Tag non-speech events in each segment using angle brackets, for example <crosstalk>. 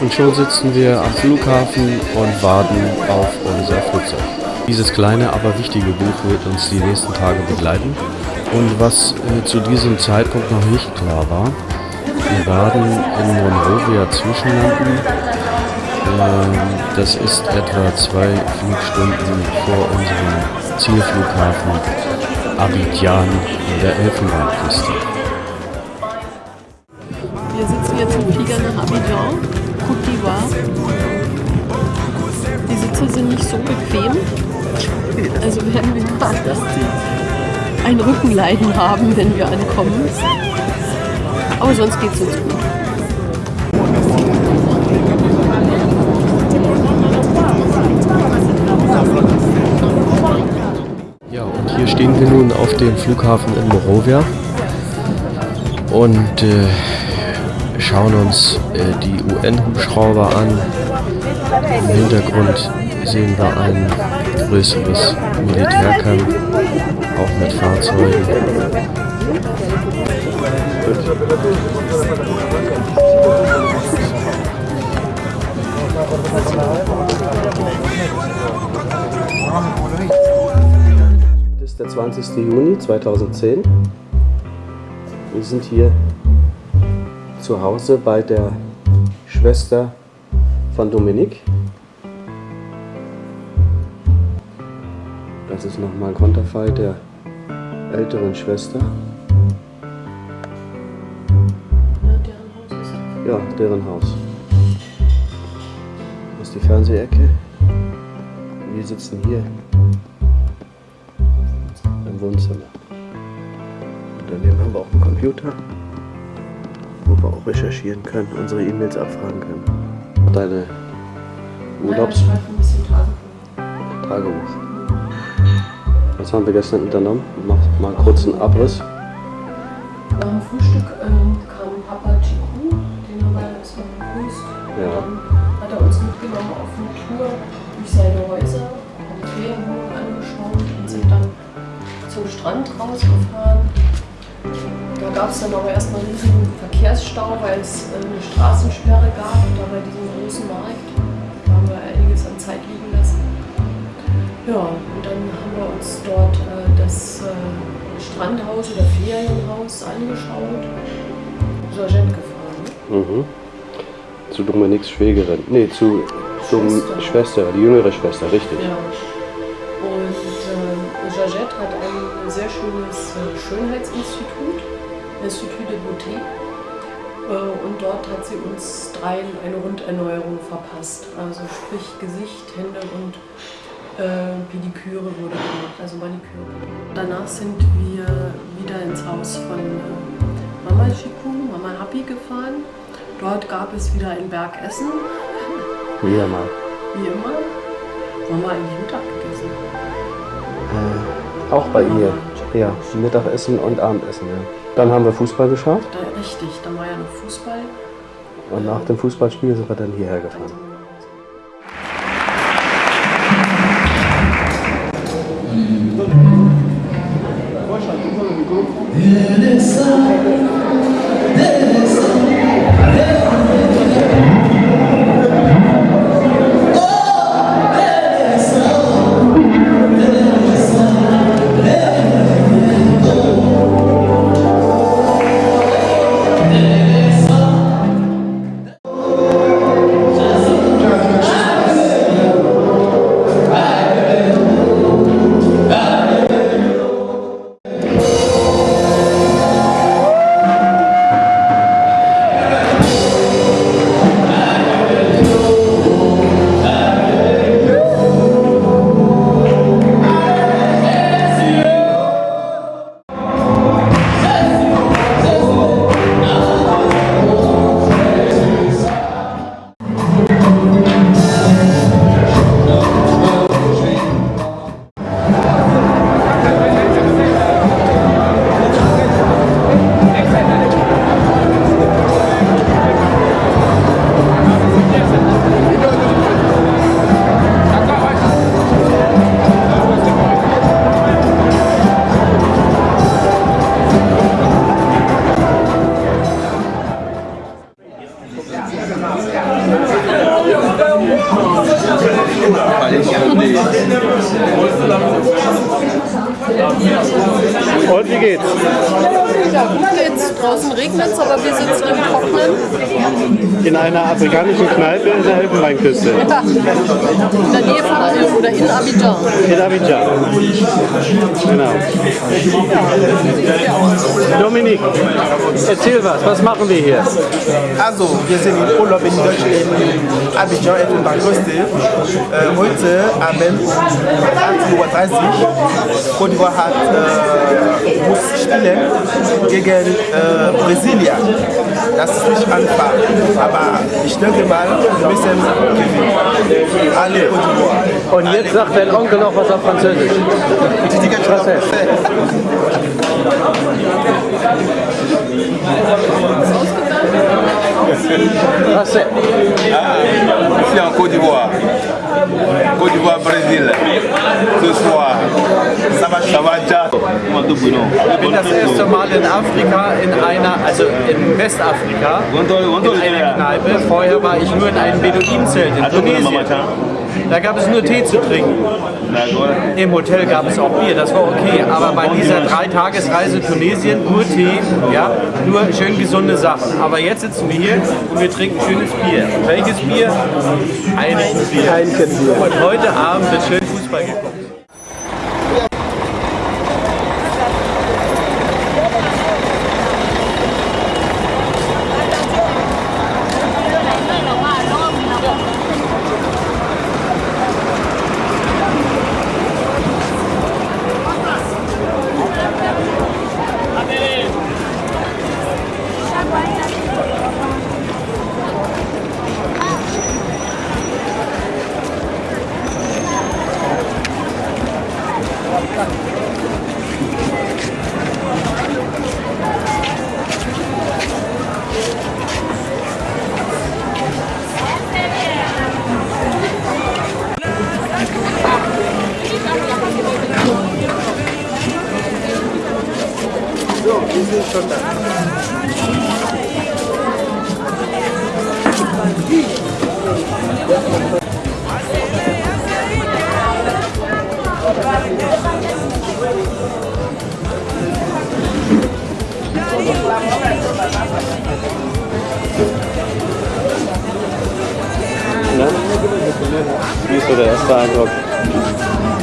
Und schon sitzen wir am Flughafen und warten auf unser Flugzeug. Dieses kleine, aber wichtige Buch wird uns die nächsten Tage begleiten. Und was äh, zu diesem Zeitpunkt noch nicht klar war, wir werden in Monrovia zwischenlanden. Ähm, das ist etwa zwei Flugstunden vor unserem Zielflughafen Abidjan in der Elfenbeinküste. Ein Rückenleiden haben, wenn wir ankommen. Aber sonst geht es uns gut. Ja, und hier stehen wir nun auf dem Flughafen in Morovia und äh, schauen uns äh, die UN-Hubschrauber an. Im Hintergrund sehen wir ein größeres Militärcamp, auch mit Fahrzeugen. Das ist der 20. Juni 2010. Wir sind hier zu Hause bei der Schwester von Dominik. Das ist nochmal ein Konterfei der älteren Schwester. Ja, deren Haus. Das ist die Fernsehecke. Wir sitzen hier im Wohnzimmer. Und daneben haben wir auch einen Computer, wo wir auch recherchieren können, unsere E-Mails abfragen können. Deine Urlaubs... Tagebuch. Was haben wir gestern unternommen? Mach mal kurz einen Abriss. Nach dem Frühstück ähm, kam Papa Chiku, den haben wir erstmal begrüßt. Ja. Dann hat er uns mitgenommen auf eine Tour durch seine Häuser, haben Ferienwohnungen angeschaut und sind dann zum Strand rausgefahren. Da gab es dann aber erstmal einen riesigen Verkehrsstau, weil es äh, eine Straßensperre gab und da bei diesem großen Markt da haben wir einiges an Zeit liegen lassen. Ja, und dann uns dort äh, das äh, Strandhaus oder Ferienhaus angeschaut. Georgette gefahren. Ne? Mhm. Zu Dominiks Schwägerin. Nee, zu Dom Schwester. Schwester, die jüngere Schwester, richtig. Ja. Und ähm, Georgette hat ein sehr schönes äh, Schönheitsinstitut, Institut de Beauté. Äh, und dort hat sie uns dreien eine Runderneuerung verpasst. Also sprich Gesicht, Hände und äh, Pediküre wurde gemacht, also Maniküre. Danach sind wir wieder ins Haus von äh, Mama Chiku, Mama Happy gefahren. Dort gab es wieder ein Bergessen, wie immer. Wo haben wir eigentlich Mittag gegessen? Äh, auch bei ihr. Ja, Mittagessen und Abendessen, ja. Dann haben wir Fußball geschaut Da, richtig, da war ja noch Fußball. und nach dem Fußballspiel sind wir dann hierher Dann Спасибо. Und wie geht's? Gut geht's. Draußen regnet es, aber wir sitzen im Trocknen. In einer afrikanischen Kneipe in der Elfenbeinküste. Ja. In der Nähe von Ayo oder in Abidjan. In Abidjan. Genau. Ja. Dominik, erzähl was. Was machen wir hier? Also, wir sind im Urlaub in Deutschland, in Abidjan, Elfenbeinküste. Äh, heute Abend 18.30 Uhr. Und hat, äh, muss spielen gegen äh, Brasilia. Das ist nicht einfach, aber ich denke mal, wir müssen gewinnen. Alle Côte d'Ivoire. Und jetzt sagt dein Onkel noch was auf Französisch. Was ist? Ici en Côte d'Ivoire. Côte d'Ivoire, Brésil. Ce soir. Ich bin das erste Mal in Afrika, in einer, also in Westafrika, in einer Kneipe. Vorher war ich nur in einem Beduinenzelt in Tunesien. Da gab es nur Tee zu trinken. Im Hotel gab es auch Bier, das war okay. Aber bei dieser Dreitagesreise Tunesien nur Tee, ja, nur schön gesunde Sachen. Aber jetzt sitzen wir hier und wir trinken schönes Bier. Welches Bier? Heineken-Bier. Heineken-Bier. Und heute Abend wird schön Wie ist so der erste Eindruck?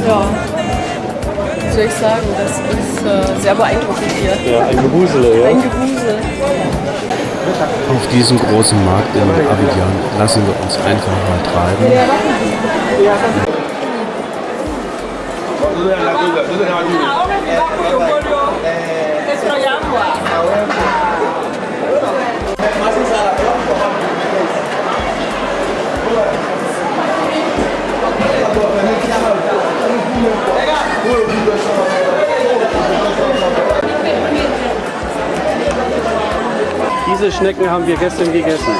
Ja. Was soll ich sagen? Das ist äh, sehr beeindruckend hier. Ja, ein Gewusele, ja. Ein Gewusel. Auf diesem großen Markt in Abidjan lassen wir uns einfach mal treiben. Diese Schnecken haben wir gestern gegessen.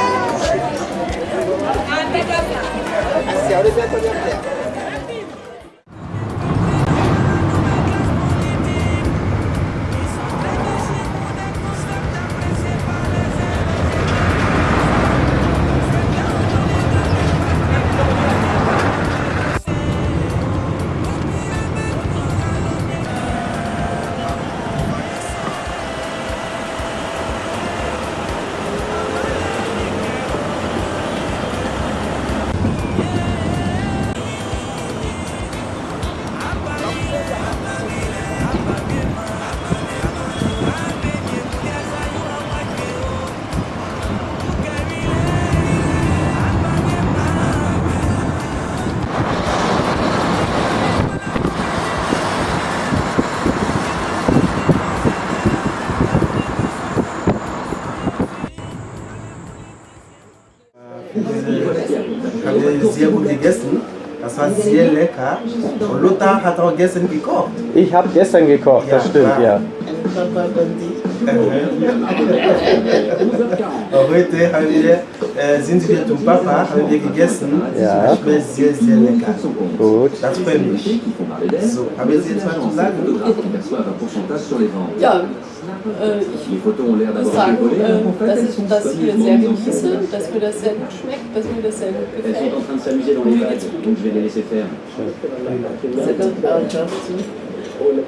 War sehr lecker. Und Lothar hat auch gestern gekocht. Ich habe gestern gekocht, das Ja, stimmt, klar. ja. <laughs> Heute haben wir, äh, sind wir zum Papa, haben wir gegessen. Ja. Das schmeckt sehr, sehr lecker. Gut. Das freut mich. So, haben Sie jetzt was zu sagen? Ja, äh, ich sagen, äh, dass ich das hier sehr genieße, dass mir das sehr gut schmeckt, dass mir das sehr gut gefällt. Und mir geht's gut. Sehr gut.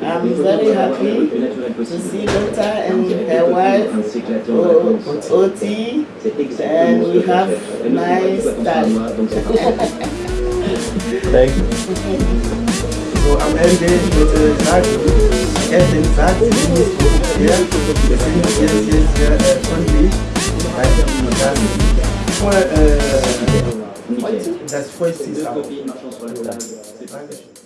I'm very happy to see Doctor and her wife, O- Oti, and we have nice time. Thank you. <laughs> So am Ende wird gesagt, ersten Satz, den ist hier, wir sind jetzt, jetzt sehr äh, freundlich, weil wir dann vor, äh, das freut sich auch. Dankeschön.